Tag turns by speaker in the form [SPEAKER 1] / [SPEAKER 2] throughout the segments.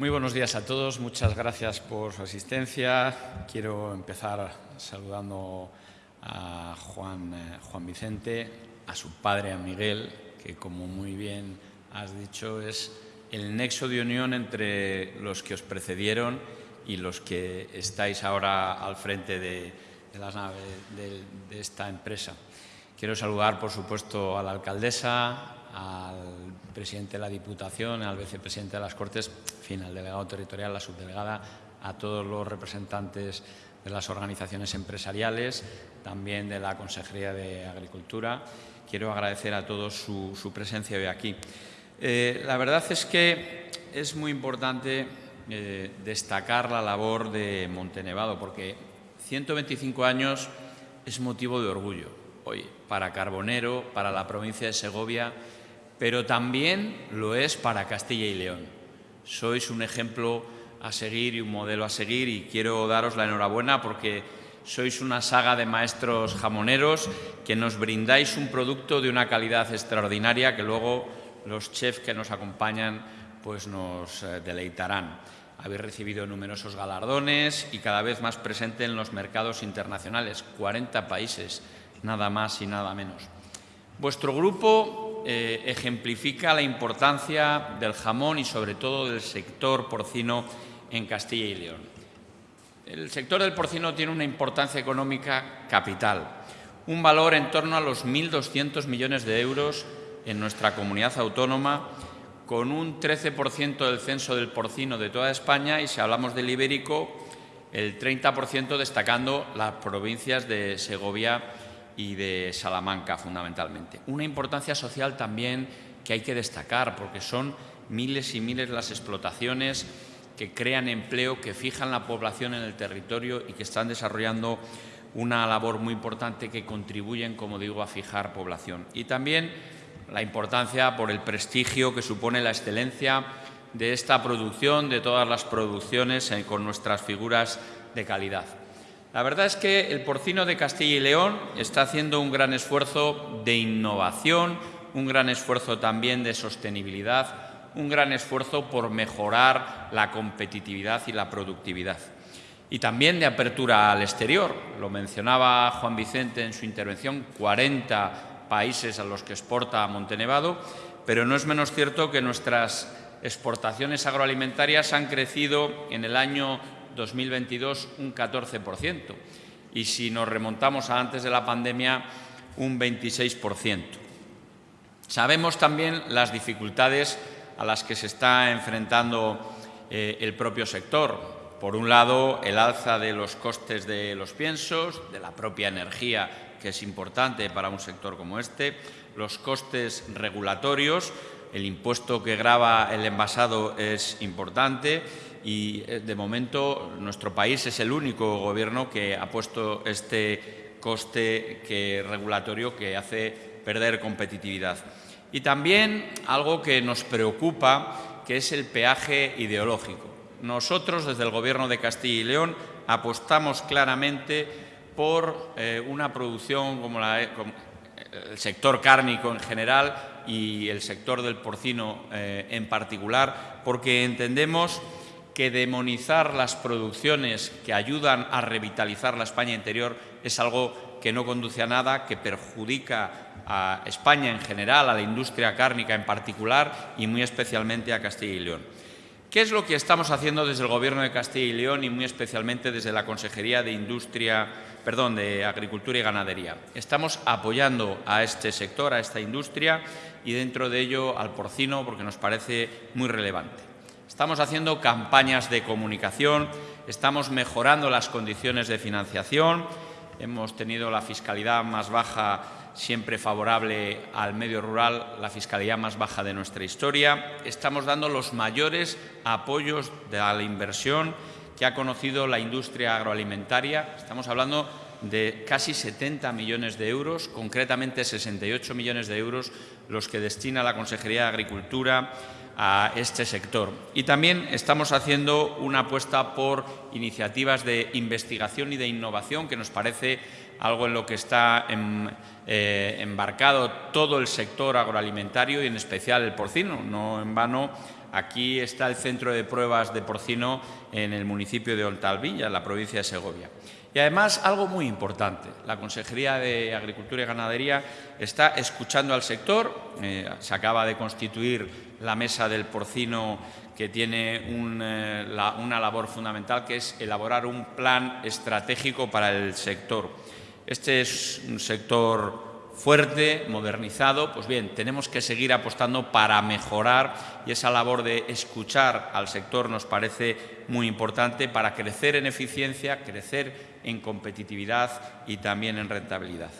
[SPEAKER 1] Muy buenos días a todos, muchas gracias por su asistencia. Quiero empezar saludando a Juan, eh, Juan Vicente, a su padre, a Miguel, que como muy bien has dicho es el nexo de unión entre los que os precedieron y los que estáis ahora al frente de, las naves de esta empresa. Quiero saludar, por supuesto, a la alcaldesa, al presidente de la Diputación, al vicepresidente de las Cortes, en al delegado territorial, la subdelegada, a todos los representantes de las organizaciones empresariales, también de la Consejería de Agricultura. Quiero agradecer a todos su, presencia hoy aquí. Eh, la verdad es que es muy importante eh, destacar la labor de Montenevado, porque 125 años es motivo de orgullo hoy para Carbonero, para la provincia de Segovia pero también lo es para Castilla y León. Sois un ejemplo a seguir y un modelo a seguir y quiero daros la enhorabuena porque sois una saga de maestros jamoneros que nos brindáis un producto de una calidad extraordinaria que luego los chefs que nos acompañan pues nos eh, deleitarán. Habéis recibido numerosos galardones y cada vez más presente en los mercados internacionales, 40 países, nada más y nada menos. Vuestro grupo eh, ejemplifica la importancia del jamón y sobre todo del sector porcino en Castilla y León. El sector del porcino tiene una importancia económica capital, un valor en torno a los 1.200 millones de euros en nuestra comunidad autónoma, con un 13% del censo del porcino de toda España y si hablamos del ibérico, el 30% destacando las provincias de Segovia y de Salamanca fundamentalmente. Una importancia social también que hay que destacar porque son miles y miles las explotaciones que crean empleo, que fijan la población en el territorio y que están desarrollando una labor muy importante que contribuyen, como digo, a fijar población. Y también la importancia por el prestigio que supone la excelencia de esta producción, de todas las producciones eh, con nuestras figuras de calidad. La verdad es que el porcino de Castilla y León está haciendo un gran esfuerzo de innovación, un gran esfuerzo también de sostenibilidad, un gran esfuerzo por mejorar la competitividad y la productividad. Y también de apertura al exterior. Lo mencionaba Juan Vicente en su intervención, 40 países a los que exporta Montenevado, pero no es menos cierto que nuestras exportaciones agroalimentarias han crecido en el año 2022 un 14% y si nos remontamos a antes de la pandemia un 26%. Sabemos también las dificultades a las que se está enfrentando eh, el propio sector. Por un lado, el alza de los costes de los piensos, de la propia energía, que es importante para un sector como este, los costes regulatorios, el impuesto que grava el envasado es importante y eh, de momento nuestro país es el único gobierno que ha puesto este coste que, regulatorio que hace perder competitividad. Y también algo que nos preocupa, que es el peaje ideológico. Nosotros, desde el Gobierno de Castilla y León, apostamos claramente por eh, una producción como, la, el sector cárnico en general y el sector del porcino eh, en particular, porque entendemos que demonizar las producciones que ayudan a revitalizar la España interior es algo que no conduce a nada, que perjudica a España en general, a la industria cárnica en particular y muy especialmente a Castilla y León. ¿Qué es lo que estamos haciendo desde el Gobierno de Castilla y León y muy especialmente desde la Consejería de Industria, perdón, de Agricultura y Ganadería? Estamos apoyando a este sector, a esta industria y dentro de ello al porcino porque nos parece muy relevante. Estamos haciendo campañas de comunicación, estamos mejorando las condiciones de financiación, hemos tenido la fiscalidad más baja siempre favorable al medio rural, la fiscalidad más baja de nuestra historia. Estamos dando los mayores apoyos de la inversión que ha conocido la industria agroalimentaria. Estamos hablando de casi 70 millones de euros, concretamente 68 millones de euros los que destina la Consejería de Agricultura a este sector. Y también estamos haciendo una apuesta por iniciativas de investigación y de innovación, que nos parece algo en lo que está eh, embarcado todo el sector agroalimentario y en especial el porcino. No en vano Aquí está el centro de pruebas de porcino en el municipio de Ontalvilla, en la provincia de Segovia. Y además, algo muy importante, la Consejería de Agricultura y Ganadería está escuchando al sector, eh, se acaba de constituir la mesa del porcino que tiene eh, una labor fundamental, que es elaborar un plan estratégico para el sector. Este es un sector fuerte, modernizado, pues bien, tenemos que seguir apostando para mejorar y esa labor de escuchar al sector nos parece muy importante para crecer en eficiencia, crecer en competitividad y también en rentabilidad.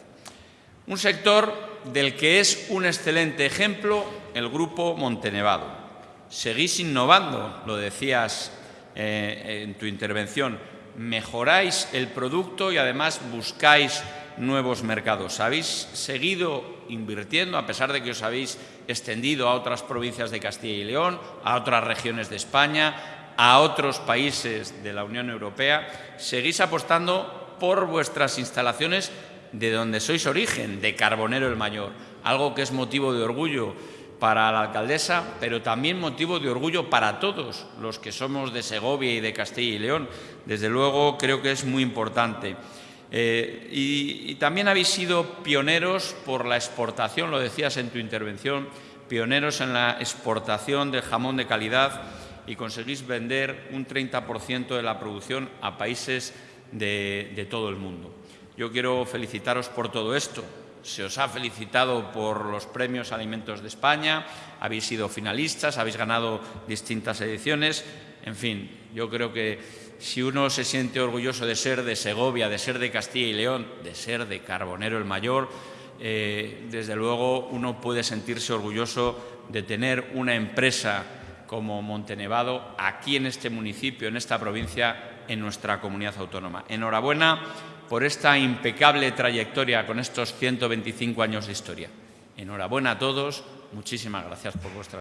[SPEAKER 1] Un sector del que es un excelente ejemplo el Grupo Montenevado. Seguís innovando, lo decías eh, en tu intervención, mejoráis el producto y además buscáis nuevos mercados. Habéis seguido invirtiendo, a pesar de que os habéis extendido a otras provincias de Castilla y León, a otras regiones de España, a otros países de la Unión Europea, seguís apostando por vuestras instalaciones de donde sois origen, de Carbonero el Mayor, algo que es motivo de orgullo para la alcaldesa, pero también motivo de orgullo para todos los que somos de Segovia y de Castilla y León. Desde luego creo que es muy importante. Eh, y, también habéis sido pioneros por la exportación, lo decías en tu intervención, pioneros en la exportación del jamón de calidad y conseguís vender un 30% de la producción a países de todo el mundo. Yo quiero felicitaros por todo esto. Se os ha felicitado por los premios Alimentos de España, habéis sido finalistas, habéis ganado distintas ediciones. En fin, yo creo que si uno se siente orgulloso de ser de Segovia, de ser de Castilla y León, de ser de Carbonero el Mayor, eh, desde luego uno puede sentirse orgulloso de tener una empresa como Montenevado aquí en este municipio, en esta provincia, en nuestra comunidad autónoma. Enhorabuena por esta impecable trayectoria con estos 125 años de historia. Enhorabuena a todos, muchísimas gracias por vuestra